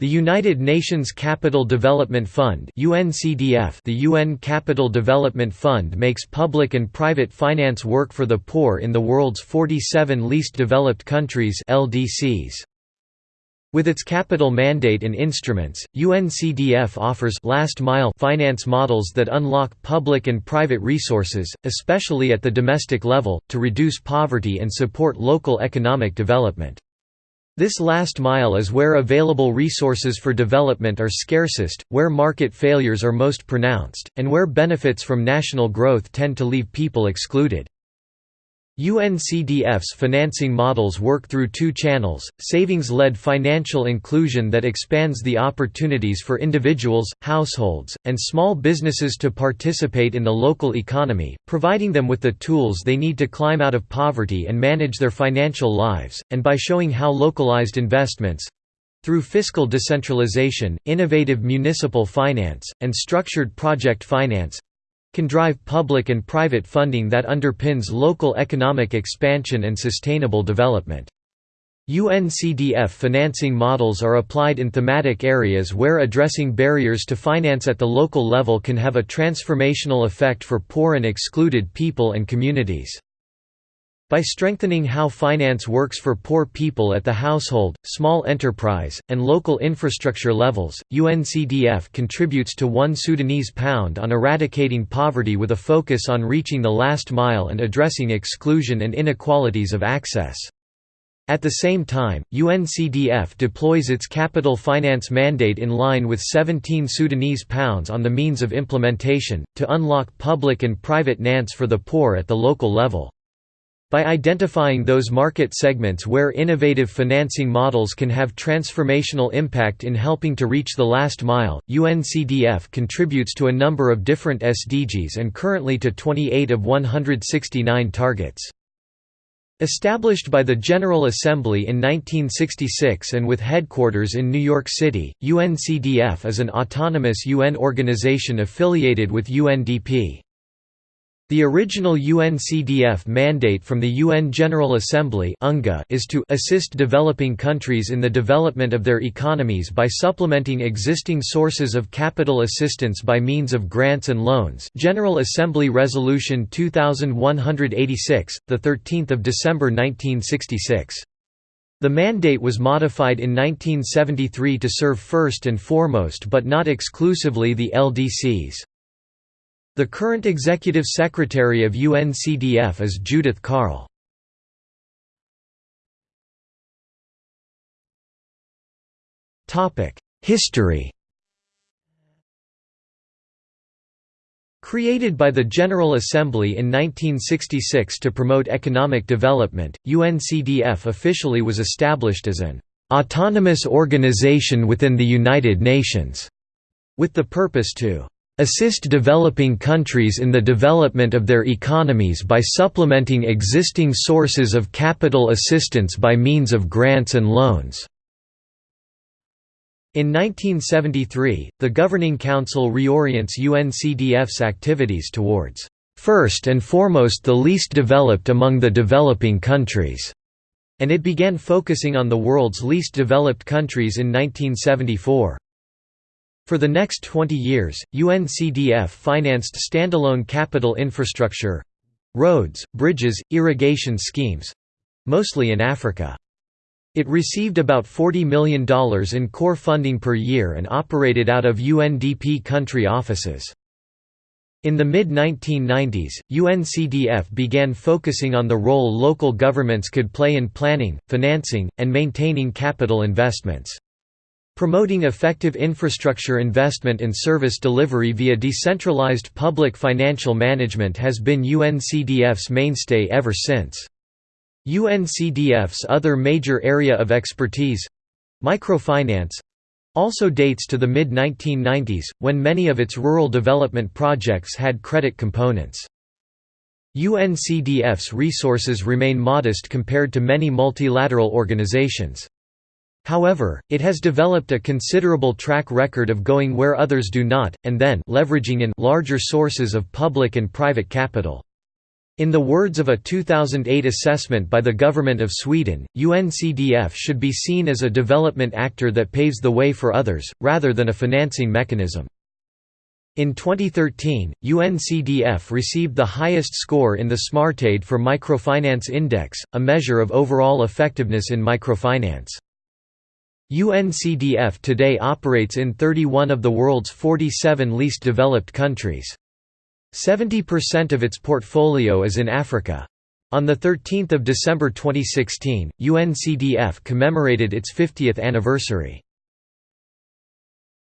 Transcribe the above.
The United Nations Capital Development Fund UNCDF The UN Capital Development Fund makes public and private finance work for the poor in the world's 47 least developed countries LDCs. With its capital mandate and instruments, UNCDF offers last-mile finance models that unlock public and private resources, especially at the domestic level, to reduce poverty and support local economic development. This last mile is where available resources for development are scarcest, where market failures are most pronounced, and where benefits from national growth tend to leave people excluded. UNCDF's financing models work through two channels, savings-led financial inclusion that expands the opportunities for individuals, households, and small businesses to participate in the local economy, providing them with the tools they need to climb out of poverty and manage their financial lives, and by showing how localized investments—through fiscal decentralization, innovative municipal finance, and structured project finance, can drive public and private funding that underpins local economic expansion and sustainable development. UNCDF financing models are applied in thematic areas where addressing barriers to finance at the local level can have a transformational effect for poor and excluded people and communities. By strengthening how finance works for poor people at the household, small enterprise, and local infrastructure levels, UNCDF contributes to one Sudanese pound on eradicating poverty with a focus on reaching the last mile and addressing exclusion and inequalities of access. At the same time, UNCDF deploys its capital finance mandate in line with 17 Sudanese pounds on the means of implementation, to unlock public and private nance for the poor at the local level. By identifying those market segments where innovative financing models can have transformational impact in helping to reach the last mile, UNCDF contributes to a number of different SDGs and currently to 28 of 169 targets. Established by the General Assembly in 1966 and with headquarters in New York City, UNCDF is an autonomous UN organization affiliated with UNDP. The original UNCDF mandate from the UN General Assembly is to assist developing countries in the development of their economies by supplementing existing sources of capital assistance by means of grants and loans General Assembly Resolution 2186, 13 December 1966. The mandate was modified in 1973 to serve first and foremost but not exclusively the LDCs. The current executive secretary of UNCDF is Judith Karl. History Created by the General Assembly in 1966 to promote economic development, UNCDF officially was established as an autonomous organization within the United Nations, with the purpose to assist developing countries in the development of their economies by supplementing existing sources of capital assistance by means of grants and loans." In 1973, the Governing Council reorients UNCDF's activities towards, first and foremost the least developed among the developing countries", and it began focusing on the world's least developed countries in 1974. For the next 20 years, UNCDF financed standalone capital infrastructure—roads, bridges, irrigation schemes—mostly in Africa. It received about $40 million in core funding per year and operated out of UNDP country offices. In the mid-1990s, UNCDF began focusing on the role local governments could play in planning, financing, and maintaining capital investments. Promoting effective infrastructure investment and service delivery via decentralized public financial management has been UNCDF's mainstay ever since. UNCDF's other major area of expertise—microfinance—also dates to the mid-1990s, when many of its rural development projects had credit components. UNCDF's resources remain modest compared to many multilateral organizations. However, it has developed a considerable track record of going where others do not, and then leveraging in larger sources of public and private capital. In the words of a 2008 assessment by the Government of Sweden, UNCDF should be seen as a development actor that paves the way for others, rather than a financing mechanism. In 2013, UNCDF received the highest score in the Smartaid for Microfinance Index, a measure of overall effectiveness in microfinance. UNCDF today operates in 31 of the world's 47 least developed countries. 70% of its portfolio is in Africa. On 13 December 2016, UNCDF commemorated its 50th anniversary.